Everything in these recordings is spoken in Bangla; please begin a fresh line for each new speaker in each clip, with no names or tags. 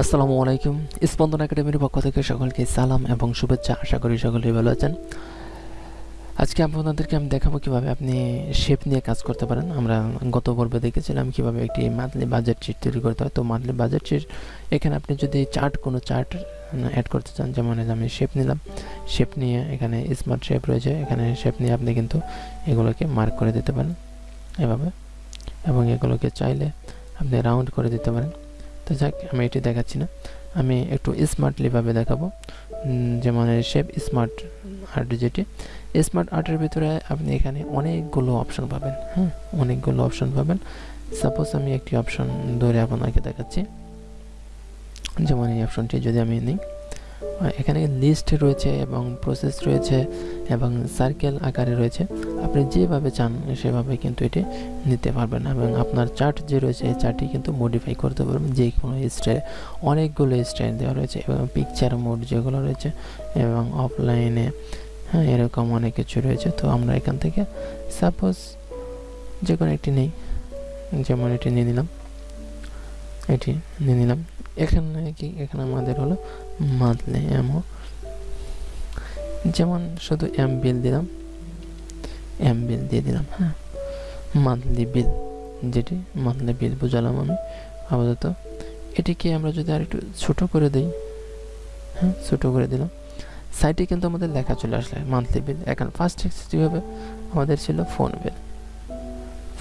আসসালামু আলাইকুম। স্পন্দন একাডেমির পক্ষ থেকে সকলকে সালাম এবং শুভেচ্ছা। আশা করি সকলেই ভালো আছেন। আজকে আপনাদেরকে আমি দেখাবো কীভাবে আপনি শেপ নিয়ে কাজ করতে পারেন। আমরা গত পর্বে দেখেছিলাম কীভাবে একটি মান্থলি বাজেট শিট তৈরি করতে হয়। তো মান্থলি বাজেট শিট এখানে আপনি যদি চার্ট কোনো চার্ট অ্যাড করতে চান, যেমন আমি শেপ নিলাম। শেপ নিয়ে এখানে স্মার্ট শেপ রয়েছে। এখানে শেপ নিয়ে আপনি কিন্তু এগুলোকে মার্ক করে দিতে পারেন এভাবে। এবং এগুলোকে চাইলে আপনি রাউন্ড করে দিতে পারেন। তো যাক, আমি এটি দেখাচ্ছি না। আমি একটু স্মার্টলিভাবে দেখাবো। যেমন শেপ স্মার্ট আর্ট যেটি। স্মার্ট আর্টের ভিতরে আপনি এখানে অনেকগুলো অপশন পাবেন হ্যাঁ? অনেকগুলো অপশন পাবেন। সাপোজ আমি একটি অপশন ধরে আপনাকে দেখাচ্ছি। যেমন এই অপশনটি যদি আমি নিই। এখানে লিস্ট রয়েছে এবং প্রসেস রয়েছে এবং সার্কেল আকারে রয়েছে। আপনি যেভাবে চান সেভাবে কিন্তু এটি নিতে পারবেন এবং আপনার চার্ট যে রয়েছে এই চার্টটি কিন্তু মডিফাই করতে পারবেন। যে কোনো স্টাইল অনেকগুলো স্টাইল দেওয়া রয়েছে এবং পিকচার মোড যেগুলো রয়েছে এবং অফলাইনে হ্যাঁ এরকম অনেক কিছু রয়েছে। তো আমরা এখান থেকে সাপোজ যে কোনো একটি নেই, যেমন এটি নিয়ে নিলাম, এটি নিয়ে নিলাম। এখানে কি এখানে আমাদের হলো মান্থলি এমও যেমন শুধু এম বিল দিলাম এম বিল দিয়ে দিলাম হ্যাঁ। মান্থলি বিল যেটি মান্থলি বিল বুঝালাম আমি আপাতত। এটিকে আমরা যদি আর একটু ছোটো করে দিই হ্যাঁ ছোটো করে দিলাম। সাইটে কিন্তু আমাদের লেখা চলে আসলে মান্থলি বিল এখন ফার্স্ট হবে, আমাদের ছিল ফোন বিল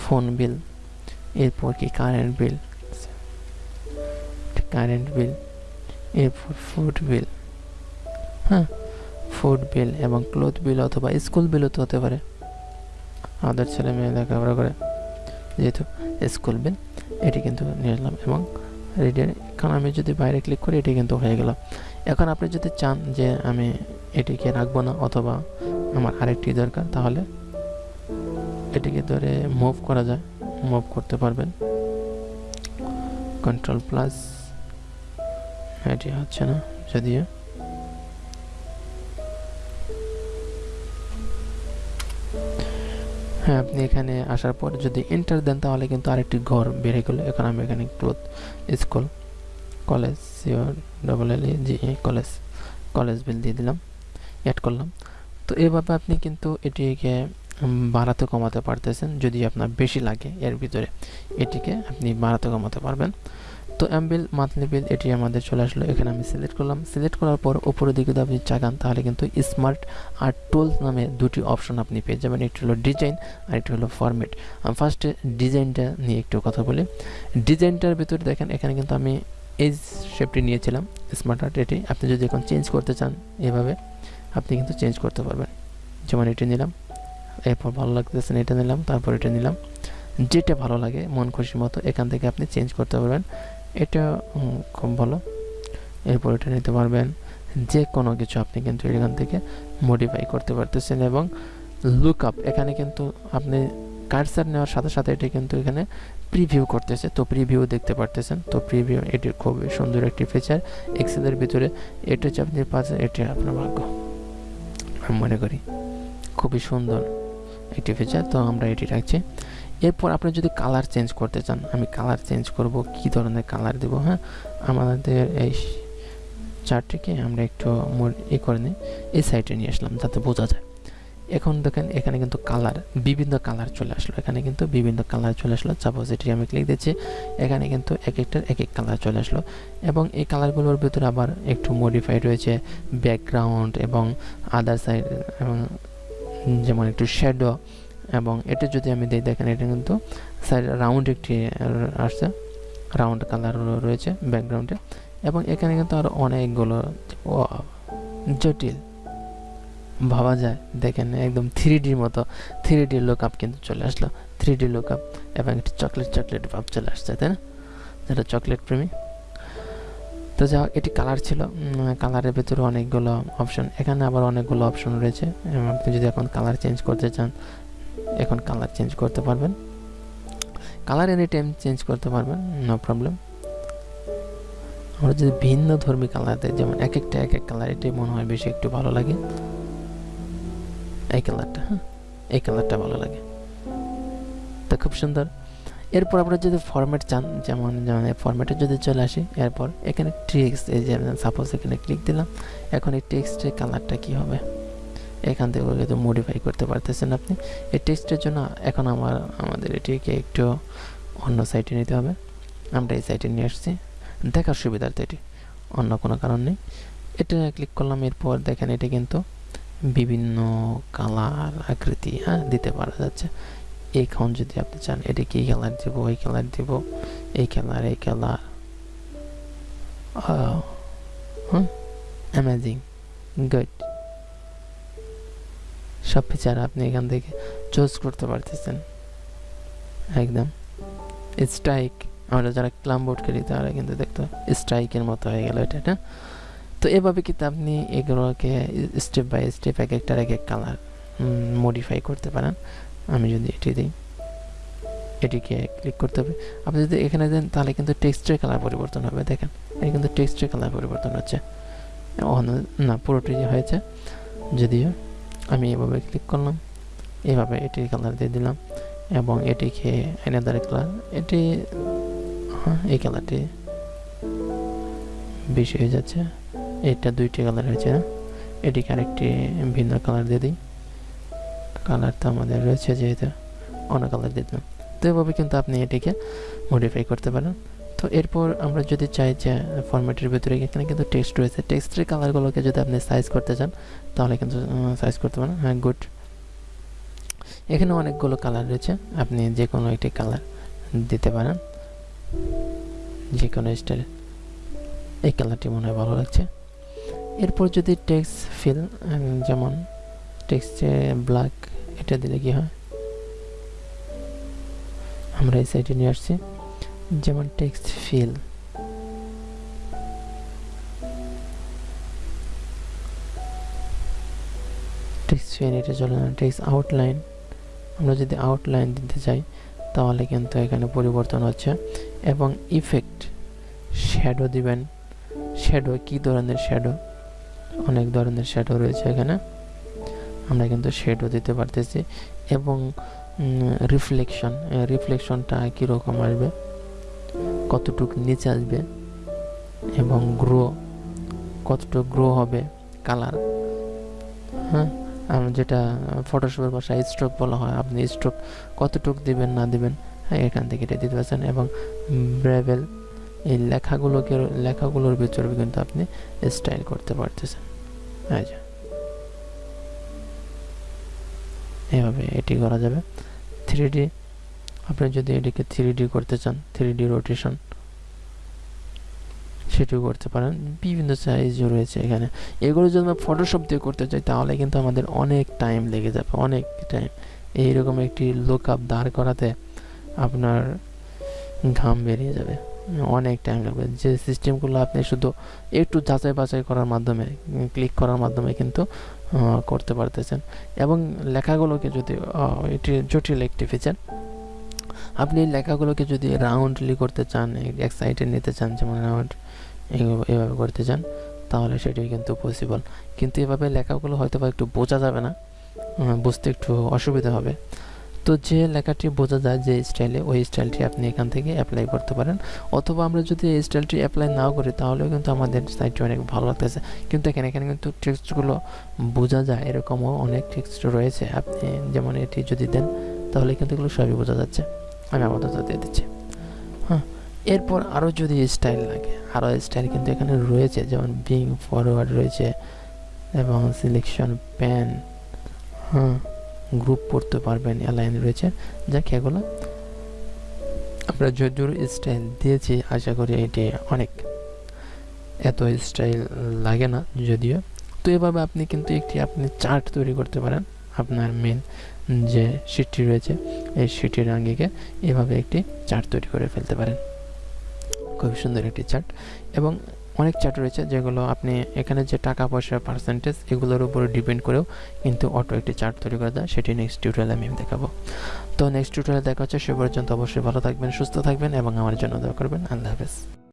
ফোন বিল এরপর কি কারেন্ট বিল কারেন্ট বিল এরপর ফুড বিল হ্যাঁ? ফুড বিল এবং ক্লোথ বিল অথবা স্কুল বিলও তো হতে পারে। আমাদের ছেলে মেয়ে লেখাপড়া করে, যেহেতু স্কুল বিল এটি কিন্তু নিয়ে আসলাম এবং রেডি এখন আমি যদি বাইরে ক্লিক করি, এটি কিন্তু হয়ে গেল। এখন আপনি যদি চান যে আমি এটিকে রাখব না অথবা আমার আরেকটি দরকার, তাহলে এটিকে ধরে মুভ করা যায় মুভ করতে পারবেন। কন্ট্রোল প্লাস এটি হচ্ছে না, যদিও। হ্যাঁ আপনি এখানে আসার পর যদি এন্টার দেন, তাহলে কিন্তু আরেকটি ঘর বেড়ে গেলো। এখন আমি এখানে cloth school, college sure double L G college college bill দিয়ে দিলাম অ্যাড করলাম। তো এভাবে আপনি কিন্তু এটিকে বাড়াতে কমাতে পারতেছেন, যদি আপনার বেশি লাগে এর ভিতরে। এটিকে আপনি বাড়াতে কমাতে পারবেন। তো এম বিল মান্থলি বিল, এটি আমাদের চলে আসলো। এখানে আমি সিলেক্ট করলাম। সিলেক্ট করার পর উপরের দিকে আপনি চাগান, তাহলে কিন্তু স্মার্ট আর্ট টুলস নামে দুটি অপশন আপনি পেয়ে যাবেন। একটি হলো ডিজাইন আর একটি হলো ফরম্যাট আমি ফার্স্টে ডিজাইনটা নিয়ে একটু কথা বলি। ডিজাইনটার ভিতরে দেখেন, এখানে কিন্তু আমি এই শেপটি নিয়েছিলাম স্মার্ট আর্ট এটি। আপনি যদি এখন চেঞ্জ করতে চান এভাবে, আপনি কিন্তু চেঞ্জ করতে পারবেন। যেমন এটি নিলাম, এরপর ভালো লাগতেছে এটা নিলাম, তারপর এটা নিলাম। যেটা ভালো লাগে, মন খুশি মতো এখান থেকে আপনি চেঞ্জ করতে পারবেন। এটা খুব ভালো। এরপর এটা নিতে পারবেন যে কোনো কিছু আপনি কিন্তু এখান থেকে মডিফাই করতে পারতেছেন এবং লুক আপ এখানে কিন্তু আপনি কার্সার নেওয়ার সাথে সাথে এটি কিন্তু এখানে প্রিভিউ করতেছে। তো প্রিভিউ দেখতে পারতেছেন। তো প্রিভিউ এটি খুব সুন্দর একটি ফিচার এক্সেলের ভিতরে এটা হচ্ছে আপনি পাচ্ছেন, এটি আপনার ভাগ্য। আমি মনে করি খুবই সুন্দর একটি ফিচার তো আমরা এটি রাখছি। এরপর আপনি যদি কালার চেঞ্জ করতে চান, আমি কালার চেঞ্জ করব, কি ধরনের কালার দেব হ্যাঁ? আমাদের এই চারটিকে আমরা একটু ই করে নিই এই সাইডে নিয়ে আসলাম, যাতে বোঝা যায়। এখন দেখেন, এখানে কিন্তু কালার বিভিন্ন কালার চলে আসলো। এখানে কিন্তু বিভিন্ন কালার চলে আসলো। সাপোজ এটি আমি ক্লিক দিচ্ছি, এখানে কিন্তু এক একটার এক এক কালার চলে আসলো। এবং এই কালারগুলোর ভিতরে আবার একটু মডিফাইড রয়েছে ব্যাকগ্রাউন্ড এবং আদার সাইড এবং যেমন একটু শ্যাডো এবং এটা যদি আমি দিই, দেখেন এটা কিন্তু সাইড রাউন্ড একটি আসছে। রাউন্ড কালার রয়েছে ব্যাকগ্রাউন্ডে এবং এখানে কিন্তু আরও অনেকগুলো জটিল, ভাবা যায়। দেখেন একদম থ্রি ডির মতো থ্রি ডি লুক আপ কিন্তু চলে আসলো। থ্রি ডি লুক আপ এবং একটি চকলেট চকলেট ভাব চলে আসছে, তাই না? যেটা চকলেট প্রেমী। তো যা এটি কালার ছিল। কালারের ভেতরে অনেকগুলো অপশন এখানে আবার অনেকগুলো অপশন রয়েছে। আপনি যদি এখন কালার চেঞ্জ করতে চান এখন কালার চেঞ্জ করতে পারবেন। কালার এনি টাইম চেঞ্জ করতে পারবেন নো প্রবলেম আমরা যদি ভিন্ন ধর্মী কালার দেয় যেমন এক একটা এক এক কালার এটাই মনে হয় বেশি একটু ভালো লাগে। এই কালারটা হ্যাঁ এই কালারটা ভালো লাগে। তো খুব সুন্দর। এরপর আপনারা যদি ফরম্যাট চান, যেমন যেমন ফরম্যাটে যদি চলে আসি, এরপর এখানে টেক্সট এই যে সাপোজ এখানে ক্লিক দিলাম, এখন এই টেক্সটের কালারটা কী হবে? এখান থেকে কিন্তু মডিফাই করতে পারতেছেন আপনি। এই টেক্সটের জন্য এখন আমার, আমাদের এটিকে একটু অন্য সাইটে নিতে হবে। আমরা এই সাইটে নিয়ে আসছি। দেখার সুবিধার্থে এটি, অন্য কোনো কারণ নেই। এটা ক্লিক করলাম, এরপর দেখেন এটা কিন্তু বিভিন্ন কালার আকৃতি হ্যাঁ দিতে পারা যাচ্ছে। এখন যদি আপনি চান, এটা কি কালার দিব, ওই কালার দিব, এই কালার এই কালার হুম অ্যামেজিং গুড সব ফিচার আপনি এখান থেকে চুজ করতে পারতেছেন। একদম। স্ট্রাইক আমরা যারা ক্লাম বোর্ড করি তারা কিন্তু দেখতো স্ট্রাইকের মতো হয়ে গেল এটা না তো এভাবে কিন্তু আপনি এগুলোকে স্টেপ বাই স্টেপ এক একটার এক এক কালার মডিফাই করতে পারেন। আমি যদি এটি দিই, এটিকে ক্লিক করতে হবে। আপনি যদি এখানে দেন তাহলে কিন্তু টেক্সটের কালার পরিবর্তন হবে, দেখেন। এটা কিন্তু টেক্সটের কালার পরিবর্তন হচ্ছে। না পুরোটি হয়েছে, যদিও আমি এভাবে ক্লিক করলাম। এভাবে এটির কালার দিয়ে দিলাম এবং এটিকে এনাদার কালার এটি হ্যাঁ এই কালারটি বেশি হয়ে যাচ্ছে। এটা দুইটি কালার হয়েছে না এটিকে আরেকটি ভিন্ন কালার দিয়ে দিই। কালার তো আমাদের রয়েছে যেহেতু, অন্য কালার দিয়ে দিলাম। তো এভাবে কিন্তু আপনি এটিকে মডিফাই করতে পারেন। তো এরপর আমরা যদি চাই যে ফরম্যাটের ভিতরে এখানে কিন্তু টেক্সট রয়েছে। টেক্সটের কালারগুলোকে যদি আপনি সাইজ করতে চান, তাহলে কিন্তু সাইজ করতে পারেন। হ্যাঁ গুড এখানে অনেকগুলো কালার রয়েছে। আপনি যে কোনো একটি কালার দিতে পারেন। যে কোনো স্টাইল এই কালারটি মনে হয় ভালো লাগছে। এরপর যদি টেক্সট ফিল যেমন টেক্সটে ব্ল্যাক এটা দিলে কি হয়? আমরা এই সাইডে নিয়ে আসছি। যেমন টেক্সট ফিল টেক্সট ফিল এটা চলে না টেক্সট আউটলাইন আমরা যদি আউটলাইন দিতে চাই, তাহলে কিন্তু এখানে পরিবর্তন হচ্ছে। এবং ইফেক্ট শ্যাডো দিবেন। শ্যাডো কি ধরনের শ্যাডো অনেক ধরনের শ্যাডো রয়েছে এখানে। আমরা কিন্তু শ্যাডো দিতে পারতেছি। এবং রিফ্লেকশন রিফ্লেকশনটা কীরকম আসবে? কতটুকু নিচে আসবে এবং গ্রো, কতটুকু গ্রো হবে কালার। হ্যাঁ যেটা ফটোশপের ভাষায় স্ট্রোক বলা হয়, আপনি স্ট্রোক কতটুক দিবেন, না দিবেন হ্যাঁ এখান থেকে এটা দিতে পারছেন এবং ব্রেভেল এই লেখাগুলোকে, লেখাগুলোর ভিতরে কিন্তু আপনি স্টাইল করতে পারতেছেন। আচ্ছা এভাবে এটি করা যাবে। থ্রি ডি আপনি যদি এটিকে থ্রি করতে চান থ্রি রোটেশন সেটিও করতে পারেন। বিভিন্ন সাইজ রয়েছে এখানে। এগুলো যদি আমরা ফটোশপ দিয়ে করতে চাই, তাহলে কিন্তু আমাদের অনেক টাইম লেগে যাবে, অনেক টাইম এইরকম একটি লোক আপ দাঁড় করাতে আপনার ঘাম বেরিয়ে যাবে। অনেক টাইম লাগবে। যে সিস্টেমগুলো আপনি শুধু একটু যাচাই বাছাই করার মাধ্যমে ক্লিক করার মাধ্যমে কিন্তু করতে পারতেছেন। এবং লেখাগুলোকে যদি এটি জটিল একটি ফিচার আপনি লেখাগুলোকে যদি রাউন্ডলি করতে চান এক সাইডে নিতে চান, যেমন রাউন্ড এভাবে করতে চান, তাহলে সেটি কিন্তু পসিবল কিন্তু এভাবে লেখাগুলো হয়তো বা একটু বোঝা যাবে না বুঝতে একটু অসুবিধা হবে। তো যে লেখাটি বোঝা যায় যে স্টাইলে ওই স্টাইলটি আপনি এখান থেকে অ্যাপ্লাই করতে পারেন। অথবা আমরা যদি এই স্টাইলটি অ্যাপ্লাই নাও করি, তাহলেও কিন্তু আমাদের সাইটটি অনেক ভালো লাগতেছে। কিন্তু এখানে এখানে কিন্তু টেক্সটগুলো বোঝা যায়, এরকমও অনেক টেক্সট রয়েছে। আপনি যেমন এটি যদি দেন, তাহলে কিন্তু এগুলো সবই বোঝা যাচ্ছে। আমি আপাতত দিয়ে দিচ্ছি। হ্যাঁ এরপর আরও যদি স্টাইল লাগে আরও স্টাইল কিন্তু এখানে রয়েছে, যেমন বিং ফরওয়ার্ড রয়েছে এবং সিলেকশন প্যান হ্যাঁ গ্রুপ পড়তে পারবেন অ্যালাইন রয়েছে। যাক, এগুলো আমরা যদুর স্টাইল দিয়েছি, আশা করি এটি অনেক এত স্টাইল লাগে না যদিও। তো এভাবে আপনি কিন্তু একটি, আপনি চার্ট তৈরি করতে পারেন, আপনার মেন যে শিটটি রয়েছে। এই শিটের আঙ্গিকে এভাবে একটি চার্ট তৈরি করে ফেলতে পারেন। খুব সুন্দর একটি চার্ট এবং অনেক চার্ট রয়েছে যেগুলো আপনি এখানে যে টাকা পয়সা পার্সেন্টেজ এগুলোর উপরে ডিপেন্ড করেও কিন্তু অটো একটি চার্ট তৈরি করে দেয়। সেটি নেক্সট টিউটোরিয়ালে আমি দেখাবো। তো নেক্সট টিউটোরিয়ালে দেখা হচ্ছে, সে পর্যন্ত অবশ্যই ভালো থাকবেন, সুস্থ থাকবেন এবং আমার জন্য দেওয়া করবেন। আল্লাহ হাফেজ।